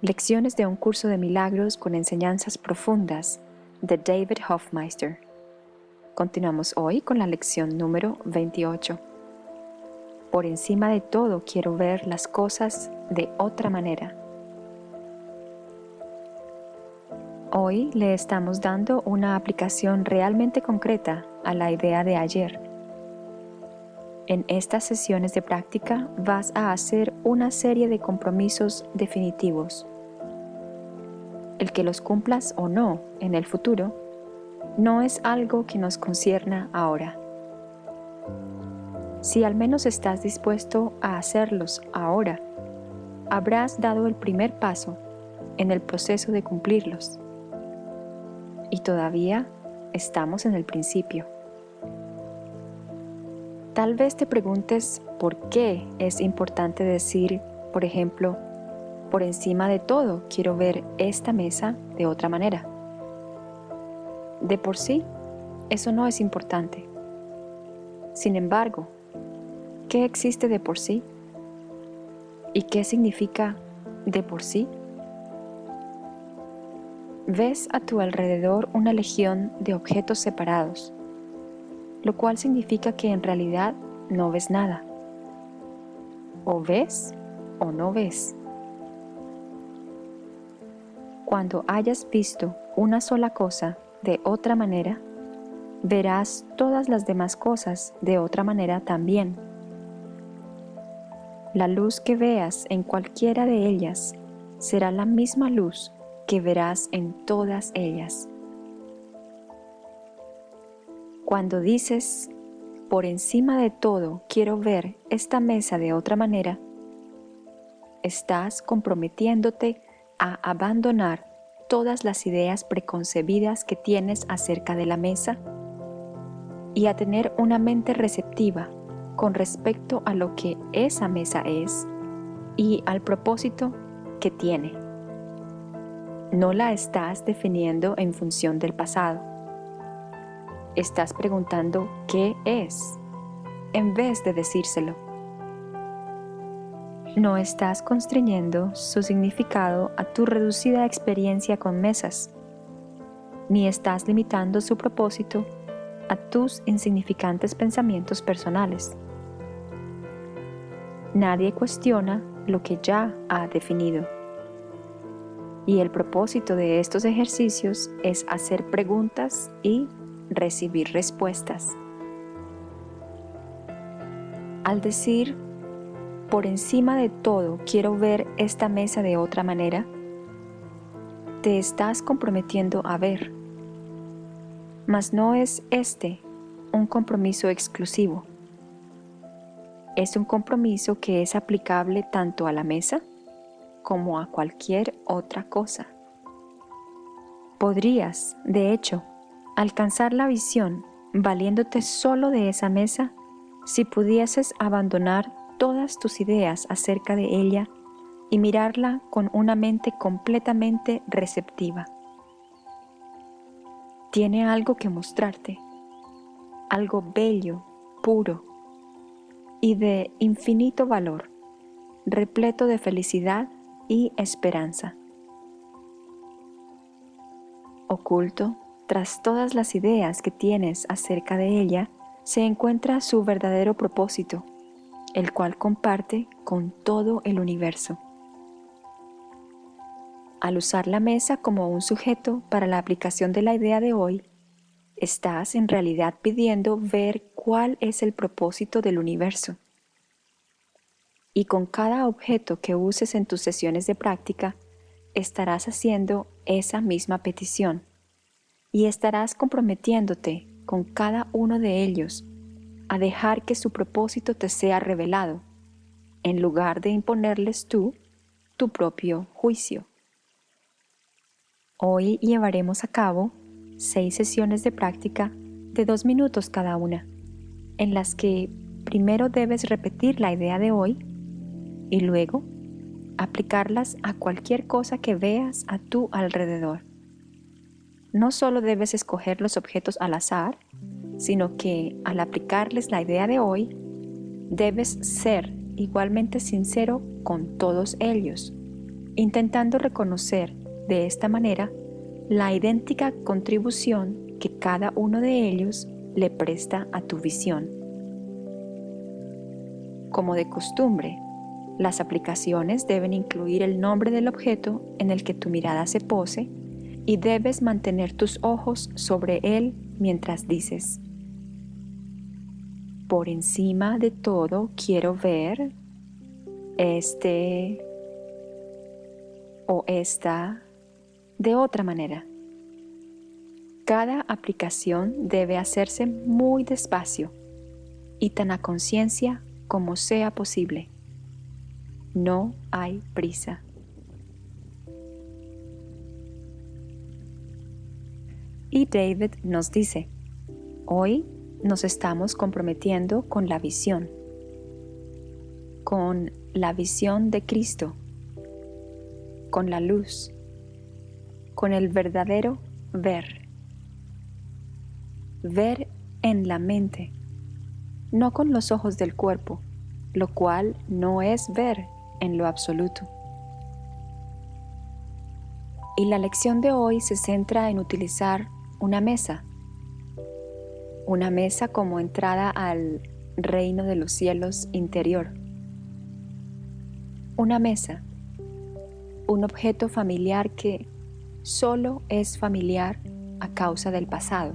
Lecciones de un curso de milagros con enseñanzas profundas de David Hofmeister. Continuamos hoy con la lección número 28. Por encima de todo quiero ver las cosas de otra manera. Hoy le estamos dando una aplicación realmente concreta a la idea de ayer. En estas sesiones de práctica vas a hacer una serie de compromisos definitivos. Que los cumplas o no en el futuro no es algo que nos concierna ahora. Si al menos estás dispuesto a hacerlos ahora, habrás dado el primer paso en el proceso de cumplirlos. Y todavía estamos en el principio. Tal vez te preguntes por qué es importante decir, por ejemplo, por encima de todo quiero ver esta mesa de otra manera. De por sí, eso no es importante. Sin embargo, ¿qué existe de por sí? ¿Y qué significa de por sí? Ves a tu alrededor una legión de objetos separados, lo cual significa que en realidad no ves nada. O ves o no ves. Cuando hayas visto una sola cosa de otra manera, verás todas las demás cosas de otra manera también. La luz que veas en cualquiera de ellas será la misma luz que verás en todas ellas. Cuando dices, por encima de todo quiero ver esta mesa de otra manera, estás comprometiéndote a abandonar todas las ideas preconcebidas que tienes acerca de la mesa y a tener una mente receptiva con respecto a lo que esa mesa es y al propósito que tiene. No la estás definiendo en función del pasado estás preguntando qué es, en vez de decírselo. No estás constriñendo su significado a tu reducida experiencia con mesas, ni estás limitando su propósito a tus insignificantes pensamientos personales. Nadie cuestiona lo que ya ha definido. Y el propósito de estos ejercicios es hacer preguntas y recibir respuestas. Al decir, por encima de todo quiero ver esta mesa de otra manera, te estás comprometiendo a ver. Mas no es este un compromiso exclusivo. Es un compromiso que es aplicable tanto a la mesa como a cualquier otra cosa. Podrías, de hecho, alcanzar la visión valiéndote solo de esa mesa si pudieses abandonar todas tus ideas acerca de ella y mirarla con una mente completamente receptiva. Tiene algo que mostrarte, algo bello, puro y de infinito valor, repleto de felicidad y esperanza. Oculto, tras todas las ideas que tienes acerca de ella, se encuentra su verdadero propósito, el cual comparte con todo el universo. Al usar la mesa como un sujeto para la aplicación de la idea de hoy, estás en realidad pidiendo ver cuál es el propósito del universo. Y con cada objeto que uses en tus sesiones de práctica, estarás haciendo esa misma petición y estarás comprometiéndote con cada uno de ellos a dejar que su propósito te sea revelado, en lugar de imponerles tú tu propio juicio. Hoy llevaremos a cabo seis sesiones de práctica de dos minutos cada una, en las que primero debes repetir la idea de hoy y luego aplicarlas a cualquier cosa que veas a tu alrededor no solo debes escoger los objetos al azar, sino que al aplicarles la idea de hoy, debes ser igualmente sincero con todos ellos, intentando reconocer de esta manera la idéntica contribución que cada uno de ellos le presta a tu visión. Como de costumbre, las aplicaciones deben incluir el nombre del objeto en el que tu mirada se pose y debes mantener tus ojos sobre él mientras dices, por encima de todo quiero ver este o esta de otra manera. Cada aplicación debe hacerse muy despacio y tan a conciencia como sea posible. No hay prisa. Y David nos dice, hoy nos estamos comprometiendo con la visión, con la visión de Cristo, con la luz, con el verdadero ver. Ver en la mente, no con los ojos del cuerpo, lo cual no es ver en lo absoluto. Y la lección de hoy se centra en utilizar una mesa. Una mesa como entrada al reino de los cielos interior. Una mesa. Un objeto familiar que solo es familiar a causa del pasado.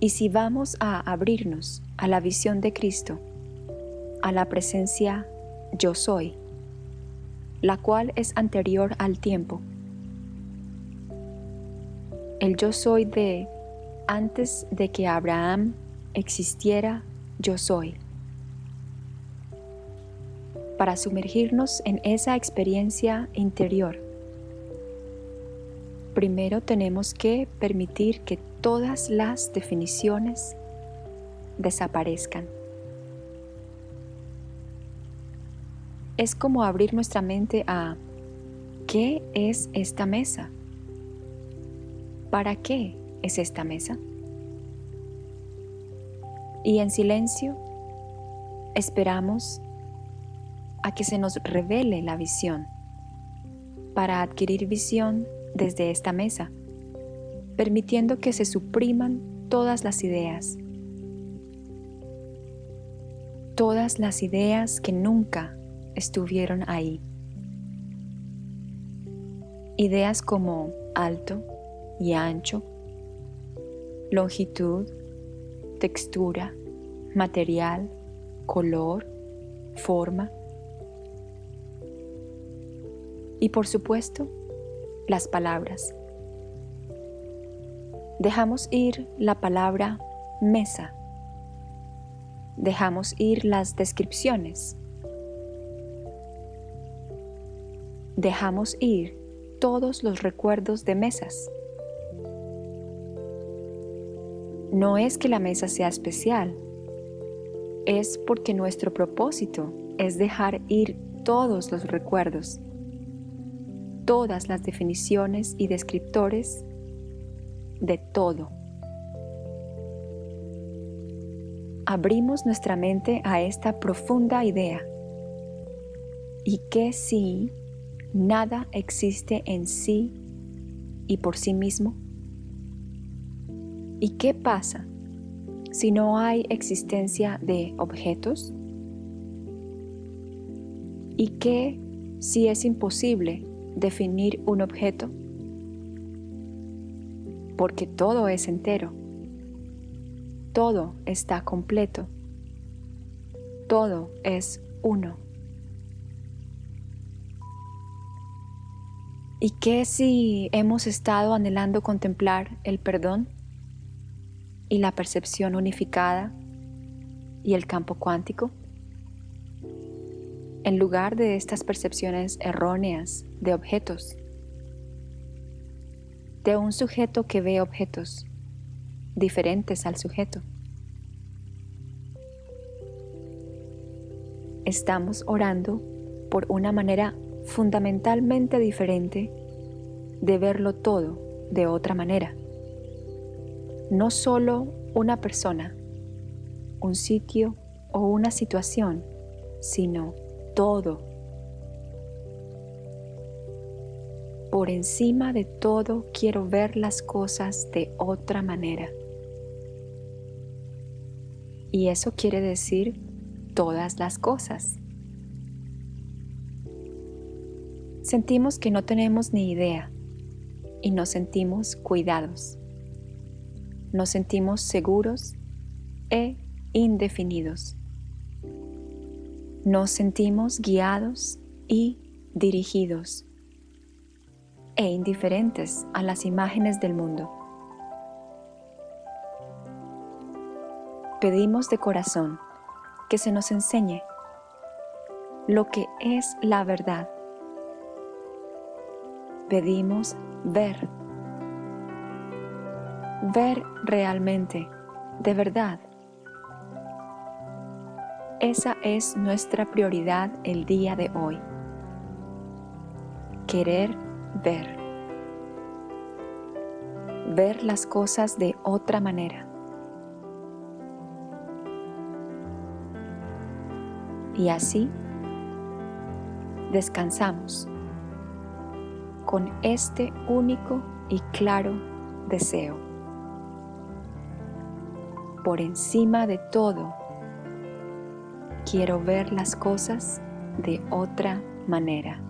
Y si vamos a abrirnos a la visión de Cristo, a la presencia yo soy, la cual es anterior al tiempo, el yo soy de antes de que Abraham existiera, yo soy. Para sumergirnos en esa experiencia interior, primero tenemos que permitir que todas las definiciones desaparezcan. Es como abrir nuestra mente a ¿qué es esta mesa? ¿Para qué es esta mesa? Y en silencio esperamos a que se nos revele la visión para adquirir visión desde esta mesa, permitiendo que se supriman todas las ideas, todas las ideas que nunca estuvieron ahí. Ideas como alto, y ancho, longitud, textura, material, color, forma. Y por supuesto, las palabras. Dejamos ir la palabra mesa. Dejamos ir las descripciones. Dejamos ir todos los recuerdos de mesas. No es que la mesa sea especial, es porque nuestro propósito es dejar ir todos los recuerdos, todas las definiciones y descriptores de todo. Abrimos nuestra mente a esta profunda idea. Y que si nada existe en sí y por sí mismo, ¿Y qué pasa si no hay existencia de objetos? ¿Y qué si es imposible definir un objeto? Porque todo es entero. Todo está completo. Todo es uno. ¿Y qué si hemos estado anhelando contemplar el perdón? Y la percepción unificada y el campo cuántico? En lugar de estas percepciones erróneas de objetos, de un sujeto que ve objetos diferentes al sujeto. Estamos orando por una manera fundamentalmente diferente de verlo todo de otra manera no solo una persona, un sitio o una situación sino todo. Por encima de todo quiero ver las cosas de otra manera. Y eso quiere decir todas las cosas. Sentimos que no tenemos ni idea y nos sentimos cuidados. Nos sentimos seguros e indefinidos. Nos sentimos guiados y dirigidos e indiferentes a las imágenes del mundo. Pedimos de corazón que se nos enseñe lo que es la verdad. Pedimos ver, ver realmente, de verdad. Esa es nuestra prioridad el día de hoy. Querer ver. Ver las cosas de otra manera. Y así descansamos con este único y claro deseo. Por encima de todo, quiero ver las cosas de otra manera.